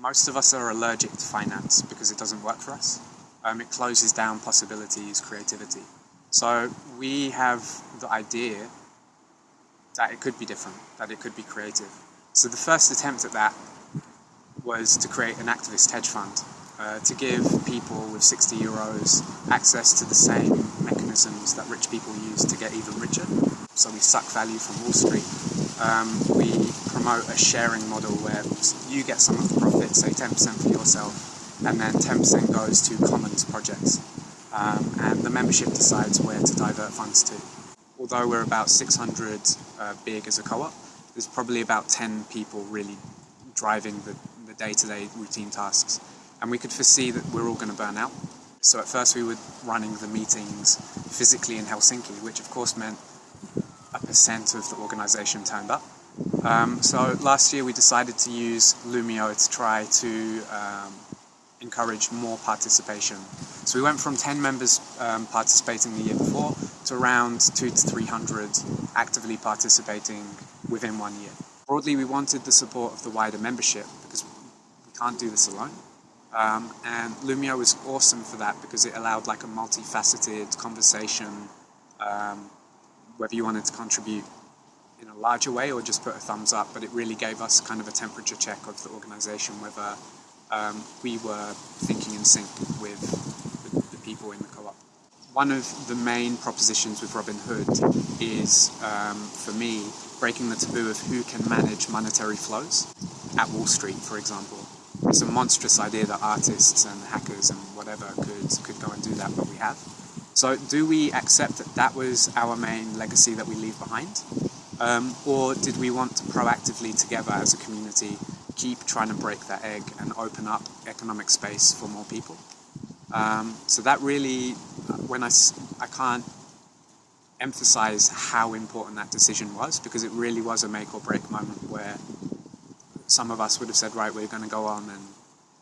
most of us are allergic to finance because it doesn't work for us. Um, it closes down possibilities, creativity. So we have the idea that it could be different, that it could be creative. So the first attempt at that was to create an activist hedge fund uh, to give people with 60 euros access to the same mechanisms that rich people use to get even richer. So we suck value from Wall Street. Um, we promote a sharing model where you get some of the profits, say 10% for yourself, and then 10% goes to commons projects. Um, and the membership decides where to divert funds to. Although we're about 600 uh, big as a co-op, there's probably about 10 people really driving the, day-to-day routine tasks. And we could foresee that we're all going to burn out. So at first we were running the meetings physically in Helsinki, which of course meant percent of the organization turned up. Um, so last year we decided to use Loomio to try to um, encourage more participation. So we went from 10 members um, participating the year before to around two to 300 actively participating within one year. Broadly, we wanted the support of the wider membership because we can't do this alone. Um, and Loomio was awesome for that because it allowed like a multifaceted conversation, um, whether you wanted to contribute in a larger way or just put a thumbs up, but it really gave us kind of a temperature check of the organization, whether um, we were thinking in sync with the, the people in the co-op. One of the main propositions with Robin Hood is, um, for me, breaking the taboo of who can manage monetary flows at Wall Street, for example. It's a monstrous idea that artists and hackers and whatever could, could go and do that, but we have. So do we accept that that was our main legacy that we leave behind? Um, or did we want to proactively together as a community keep trying to break that egg and open up economic space for more people. Um, so that really, when I, I can't emphasize how important that decision was because it really was a make or break moment where some of us would have said, right, we're going to go on and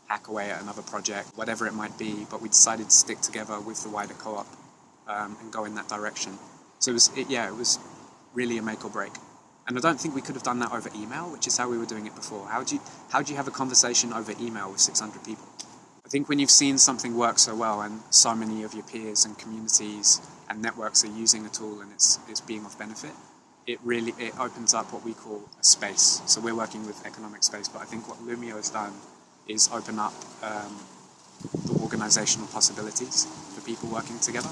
hack away at another project, whatever it might be, but we decided to stick together with the wider co-op um, and go in that direction. So it was, it, yeah, it was really a make or break. And I don't think we could have done that over email, which is how we were doing it before. How do you, how do you have a conversation over email with 600 people? I think when you've seen something work so well and so many of your peers and communities and networks are using a tool and it's, it's being of benefit, it really it opens up what we call a space. So we're working with economic space, but I think what Loomio has done is open up um, the organizational possibilities for people working together.